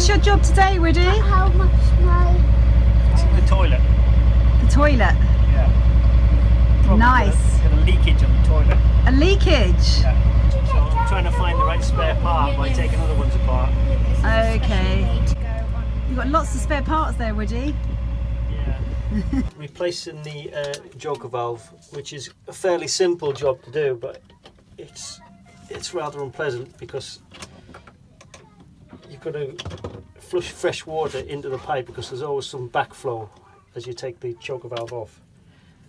What's your job today, Woody? How much my the toilet. The toilet. Yeah. Probably Nice. Got a, got a leakage on the toilet. A leakage. Yeah. So I'm trying to find the right spare part by taking other ones apart. Okay. You've got lots of spare parts there, Woody. Yeah. Replacing the uh, joker valve, which is a fairly simple job to do, but it's it's rather unpleasant because you've got to flush fresh water into the pipe because there's always some backflow as you take the joker valve off.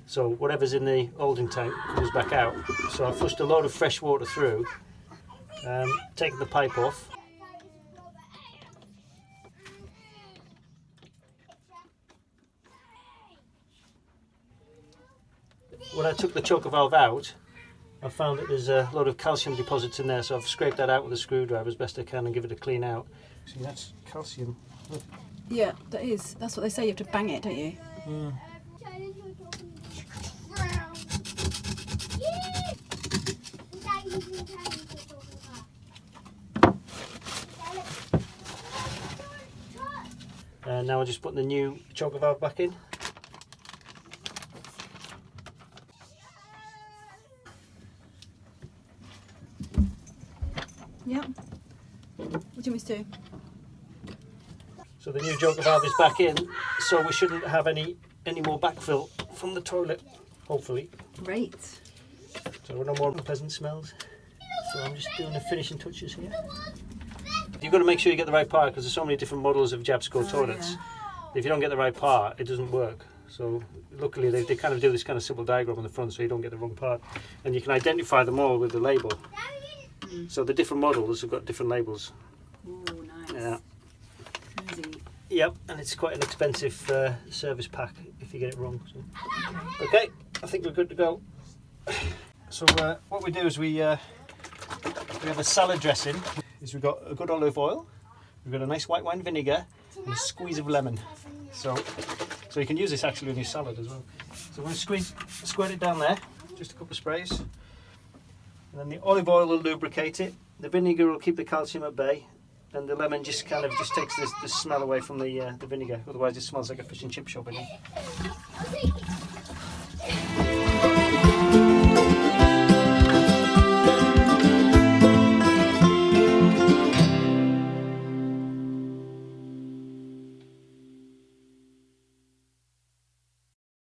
So whatever's in the holding tank comes back out. So I flushed a load of fresh water through, um, taken the pipe off, when I took the joker valve out, I found that there's a lot of calcium deposits in there, so I've scraped that out with a screwdriver as best I can and give it a clean out. See, that's calcium. Yeah, that is. That's what they say. You have to bang it, don't you? And now I'm just putting the new joker valve back in. Yep. What do you want me to do? So the new joker valve is back in, so we shouldn't have any any more backfill from the toilet, hopefully. Great. So no more unpleasant smells. So I'm just doing the finishing touches here. You've got to make sure you get the right part because there's so many different models of Jabsco oh, toilets. If you don't get the right part, it doesn't work. So luckily they, they kind of do this kind of simple diagram on the front so you don't get the wrong part. And you can identify them all with the label. So the different models have got different labels. Oh, nice. Yeah. Easy. Yep, and it's quite an expensive uh, service pack if you get it wrong. So. Okay, I think we're good to go. So uh, what we do is we uh, we have a salad dressing. Is we've got a good olive oil, we've got a nice white wine vinegar, and a squeeze of lemon. So so you can use this actually in your salad as well. So we're going to squeeze squirt it down there, just a couple of sprays, and then the olive oil will lubricate it. The vinegar will keep the calcium at bay, and the lemon just kind of just takes this, the smell away from the uh, the vinegar. Otherwise, it smells like a fish and chip shop in here.